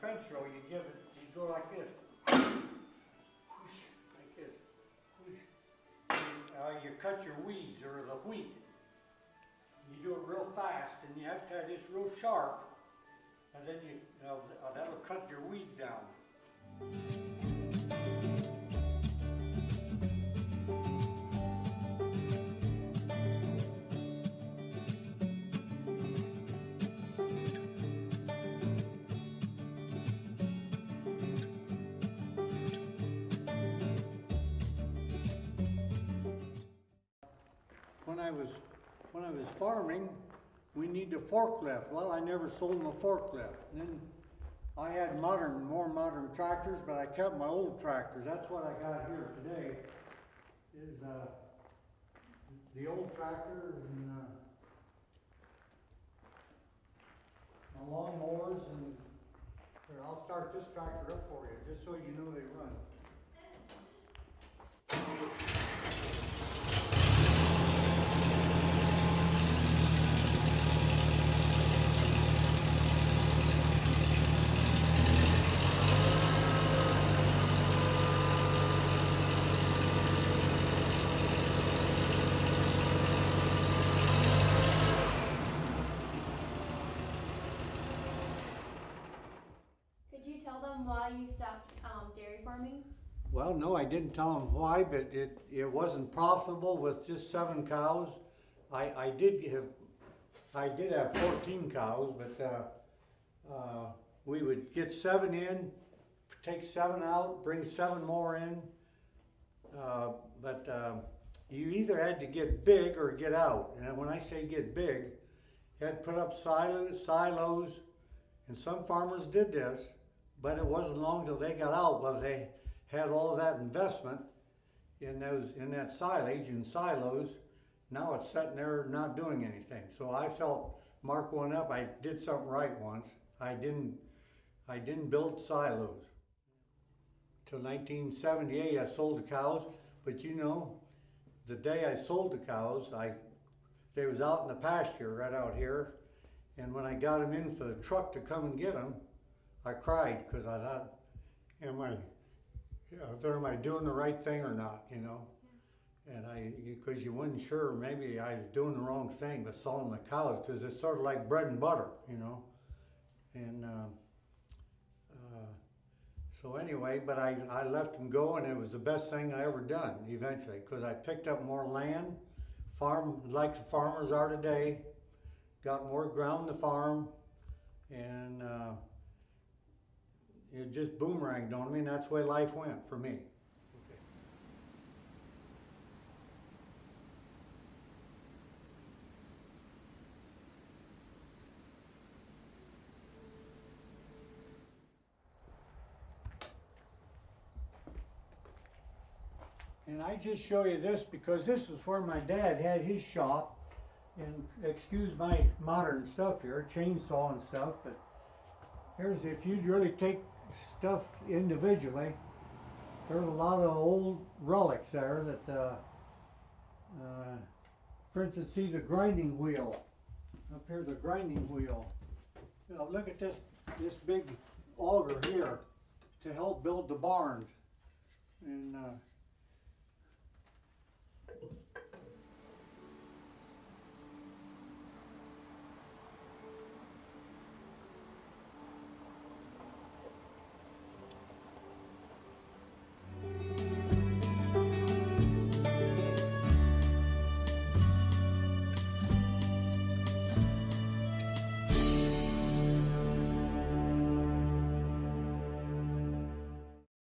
fence row, you give it, you go like this. Whoosh, Like this. Whoosh. Uh, you cut your weeds or the wheat. You do it real fast and you have to have this real sharp. And then you, you know, that'll cut your weeds I was, when I was farming, we need a forklift. Well, I never sold them a forklift. Then I had modern, more modern tractors, but I kept my old tractors. That's what I got here today, is, uh, the old tractor and, uh, my lawnmowers and, here, I'll start this tractor up for you, just so you know they run. Could you tell them why you stopped um, dairy farming? Well, no, I didn't tell them why, but it, it wasn't profitable with just seven cows. I, I did have, I did have fourteen cows, but, uh, uh, we would get seven in, take seven out, bring seven more in. Uh, but, um, you either had to get big or get out, and when I say get big, you had to put up silos, silos, and some farmers did this, but it wasn't long till they got out, well, they had all that investment in those, in that silage and silos. Now it's sitting there not doing anything. So I felt, Mark went up, I did something right once. I didn't, I didn't build silos. Till nineteen seventy-eight, I sold the cows, but you know, the day I sold the cows, I, they was out in the pasture right out here. And when I got them in for the truck to come and get them, I cried because I thought, am I, you know, am I doing the right thing or not, you know? And I, because you wasn't sure, maybe I was doing the wrong thing, but selling the cows, because it's sort of like bread and butter, you know? And, um, uh, so anyway, but I, I left them go and it was the best thing I ever done eventually, because I picked up more land, farm, like the farmers are today, got more ground to farm, and, uh, it just boomeranged on me, and that's the way life went for me. And I just show you this because this is where my dad had his shop. And excuse my modern stuff here, chainsaw and stuff, but here's if you'd really take stuff individually, there's a lot of old relics there that, uh, uh, for instance, see the grinding wheel. Up here's a grinding wheel. Know, look at this, this big auger here to help build the barns. And, uh,